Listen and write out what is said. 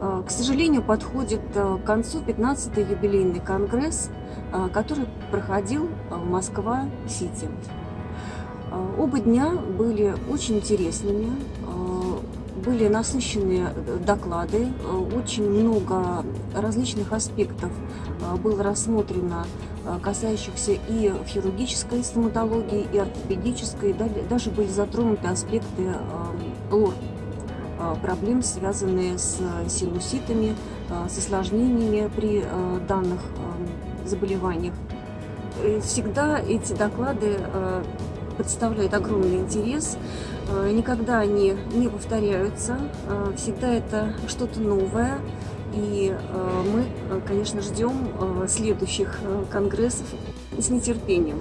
К сожалению, подходит к концу 15-й юбилейный конгресс, который проходил в Москва-Сити. Оба дня были очень интересными, были насыщенные доклады, очень много различных аспектов было рассмотрено, касающихся и хирургической стоматологии, и ортопедической, даже были затронуты аспекты лор проблем, связанные с синуситами, с осложнениями при данных заболеваниях. Всегда эти доклады представляют огромный интерес, никогда они не повторяются, всегда это что-то новое. И мы, конечно, ждем следующих конгрессов с нетерпением.